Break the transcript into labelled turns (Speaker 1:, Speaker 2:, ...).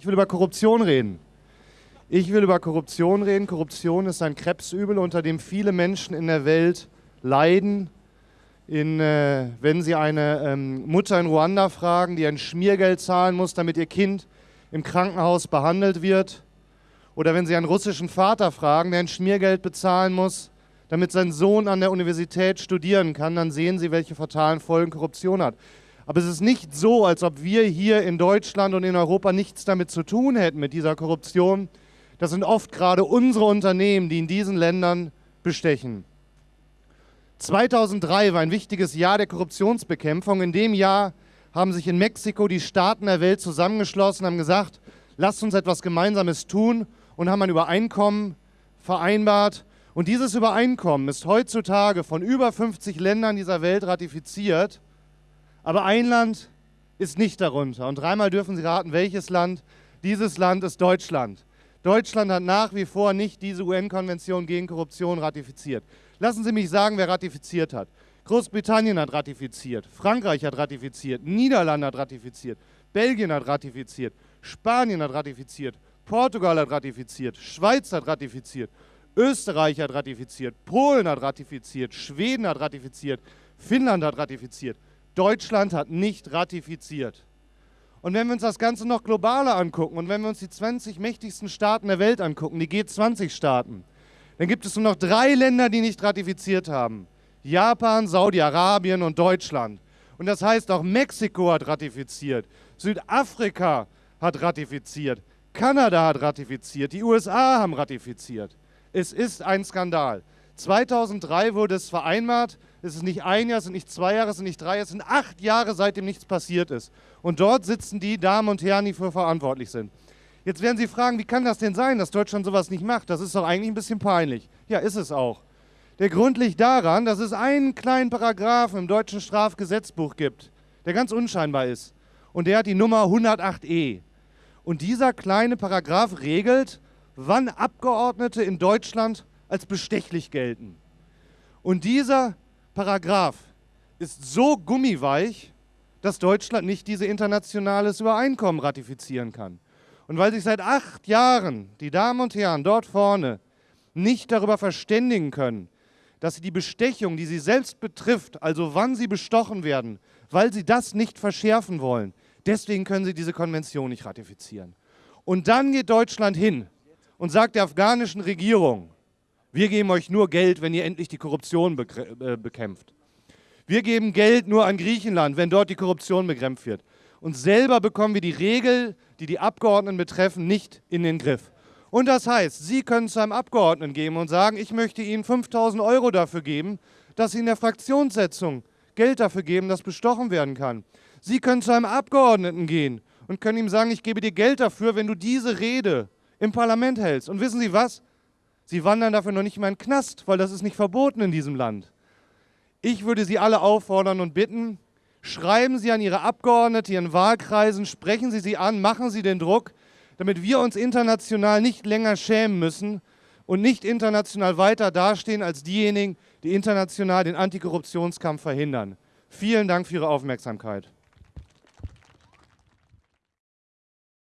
Speaker 1: Ich will über Korruption reden. Ich will über Korruption reden. Korruption ist ein Krebsübel, unter dem viele Menschen in der Welt leiden. In, äh, wenn Sie eine ähm, Mutter in Ruanda fragen, die ein Schmiergeld zahlen muss, damit ihr Kind im Krankenhaus behandelt wird. Oder wenn Sie einen russischen Vater fragen, der ein Schmiergeld bezahlen muss, damit sein Sohn an der Universität studieren kann, dann sehen Sie, welche fatalen Folgen Korruption hat. Aber es ist nicht so, als ob wir hier in Deutschland und in Europa nichts damit zu tun hätten mit dieser Korruption. Das sind oft gerade unsere Unternehmen, die in diesen Ländern bestechen. 2003 war ein wichtiges Jahr der Korruptionsbekämpfung. In dem Jahr haben sich in Mexiko die Staaten der Welt zusammengeschlossen, haben gesagt, lasst uns etwas Gemeinsames tun und haben ein Übereinkommen vereinbart. Und dieses Übereinkommen ist heutzutage von über 50 Ländern dieser Welt ratifiziert. Aber ein Land ist nicht darunter. Und dreimal dürfen Sie raten, welches Land. Dieses Land ist Deutschland. Deutschland hat nach wie vor nicht diese UN-Konvention gegen Korruption ratifiziert. Lassen Sie mich sagen, wer ratifiziert hat. Großbritannien hat ratifiziert, Frankreich hat ratifiziert, Niederlande hat ratifiziert, Belgien hat ratifiziert, Spanien hat ratifiziert, Portugal hat ratifiziert, Schweiz hat ratifiziert, Österreich hat ratifiziert, Polen hat ratifiziert, Schweden hat ratifiziert, Finnland hat ratifiziert. Deutschland hat nicht ratifiziert. Und wenn wir uns das Ganze noch globaler angucken und wenn wir uns die 20 mächtigsten Staaten der Welt angucken, die G20-Staaten, dann gibt es nur noch drei Länder, die nicht ratifiziert haben. Japan, Saudi-Arabien und Deutschland. Und das heißt, auch Mexiko hat ratifiziert, Südafrika hat ratifiziert, Kanada hat ratifiziert, die USA haben ratifiziert. Es ist ein Skandal. 2003 wurde es vereinbart, es ist nicht ein Jahr, es sind nicht zwei Jahre, es sind nicht drei Jahre, es sind acht Jahre, seitdem nichts passiert ist. Und dort sitzen die Damen und Herren, die für verantwortlich sind. Jetzt werden Sie fragen, wie kann das denn sein, dass Deutschland sowas nicht macht? Das ist doch eigentlich ein bisschen peinlich. Ja, ist es auch. Der Grund liegt daran, dass es einen kleinen Paragraphen im deutschen Strafgesetzbuch gibt, der ganz unscheinbar ist. Und der hat die Nummer 108e. Und dieser kleine Paragraph regelt, wann Abgeordnete in Deutschland als bestechlich gelten. Und dieser Paragraph ist so gummiweich, dass Deutschland nicht dieses internationales Übereinkommen ratifizieren kann. Und weil sich seit acht Jahren die Damen und Herren dort vorne nicht darüber verständigen können, dass sie die Bestechung, die sie selbst betrifft, also wann sie bestochen werden, weil sie das nicht verschärfen wollen, deswegen können sie diese Konvention nicht ratifizieren. Und dann geht Deutschland hin und sagt der afghanischen Regierung, wir geben euch nur Geld, wenn ihr endlich die Korruption äh, bekämpft. Wir geben Geld nur an Griechenland, wenn dort die Korruption bekämpft wird. Und selber bekommen wir die Regel, die die Abgeordneten betreffen, nicht in den Griff. Und das heißt, Sie können zu einem Abgeordneten gehen und sagen, ich möchte Ihnen 5000 Euro dafür geben, dass Sie in der Fraktionssetzung Geld dafür geben, dass bestochen werden kann. Sie können zu einem Abgeordneten gehen und können ihm sagen, ich gebe dir Geld dafür, wenn du diese Rede im Parlament hältst. Und wissen Sie was? Sie wandern dafür noch nicht mal in den Knast, weil das ist nicht verboten in diesem Land. Ich würde Sie alle auffordern und bitten, schreiben Sie an Ihre Abgeordneten, Ihren Wahlkreisen, sprechen Sie sie an, machen Sie den Druck, damit wir uns international nicht länger schämen müssen und nicht international weiter dastehen als diejenigen, die international den Antikorruptionskampf verhindern. Vielen Dank für Ihre Aufmerksamkeit.